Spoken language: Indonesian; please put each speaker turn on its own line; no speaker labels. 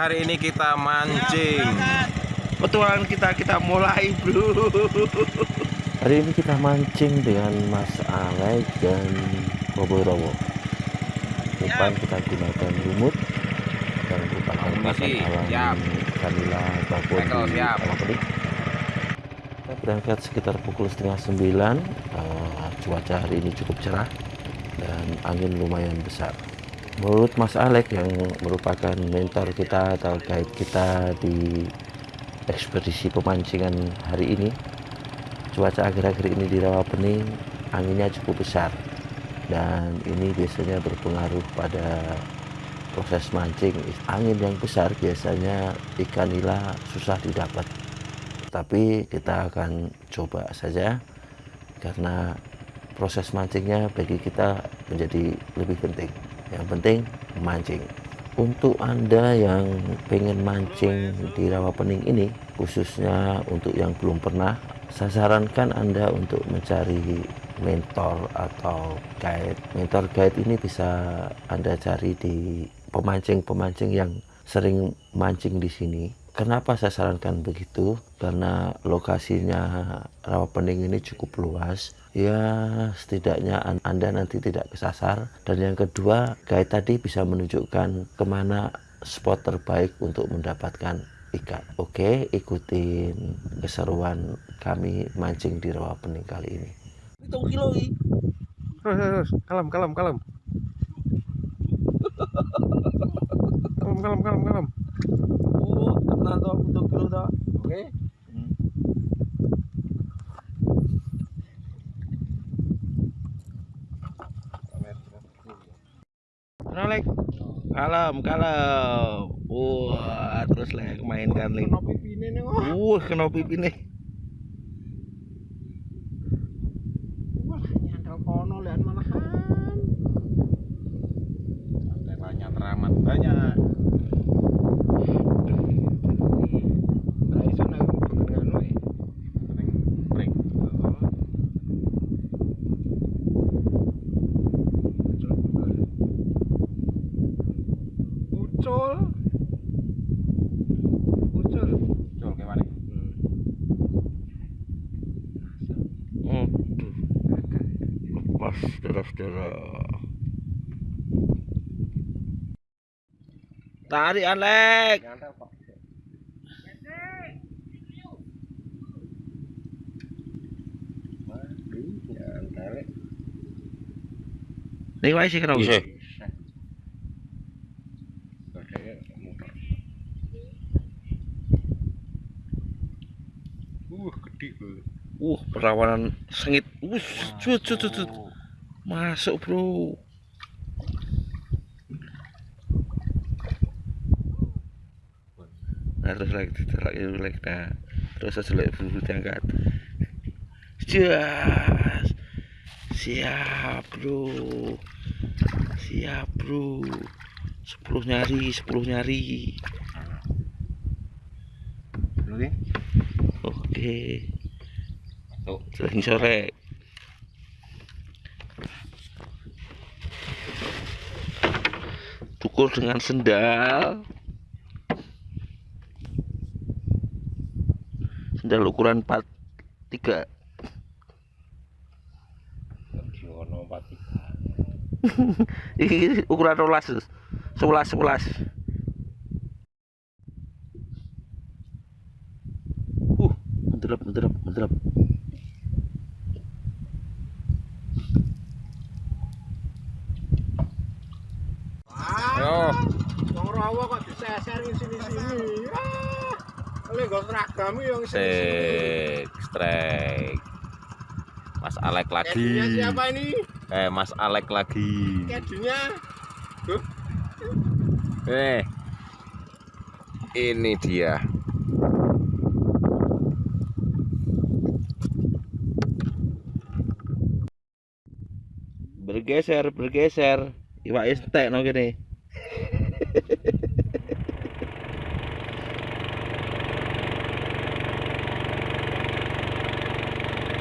hari ini kita mancing.
Petualangan kita kita mulai bro
Hari ini kita mancing dengan Mas Alek dan Bobo Rowo. Umpan kita gunakan lumut dan merupakan pakan alam Babon
Tackle,
di. Kalapedi. Kita berangkat sekitar pukul setengah sembilan. Eh, cuaca hari ini cukup cerah dan angin lumayan besar. Menurut Mas Alek yang merupakan mentor kita atau guide kita di ekspedisi pemancingan hari ini, cuaca akhir-akhir ini di Rawapening anginnya cukup besar. Dan ini biasanya berpengaruh pada proses mancing. Angin yang besar biasanya ikan nila susah didapat. Tapi kita akan coba saja karena proses mancingnya bagi kita menjadi lebih penting yang penting mancing. Untuk anda yang pengen mancing di Rawapening ini khususnya untuk yang belum pernah saya sarankan anda untuk mencari mentor atau guide. Mentor guide ini bisa anda cari di pemancing-pemancing yang sering mancing di sini Kenapa saya sarankan begitu? Karena lokasinya Rawapening ini cukup luas. Ya, setidaknya an- Anda nanti tidak kesasar. Dan yang kedua, guide tadi bisa menunjukkan ke mana spot terbaik untuk mendapatkan ikan. Oke, ikutin keseruan kami mancing di Rawapening kali ini.
Kilo
Kalem, kalem, kalem. Kalem, kalem, kalem, kalem.
Tenang toh hitung kilo toh Oke Alek kalem kalem. Wah terus lek mainkan link
Kena pipine nih kok.
wah kena pipi nih
Wah, nyandal kono lian malahan. চল চল চল cái này
ừ. Master after Tari Alek Đi quay xe cái
đầu?
Uh, gede banget.
uh perawanan sengit. Uh cut cut cut, cut. masuk. Bro. Nah terus lagi lagi lagi. Nah terus aja lagi bulu diangkat. Jas siap bro. Siap bro. Sepuluh nyari sepuluh nyari.
Dulu
oke
Tuh.
lagi sore cukur dengan sendal sendal ukuran 43
Giono pati.
ini ukuran rolas 11 11 uh mendelap mendelap mendelap
Ayo.
Wong rawa kok diseser di sini-sini. Ah. Oleh nggo seragam yang
Sik, strike. Mas Alek lagi.
Kedinya siapa ini?
Eh, Mas Alek lagi.
Kedinya.
Eh. Ini dia.
Bergeser bergeser. Iwak entek no gini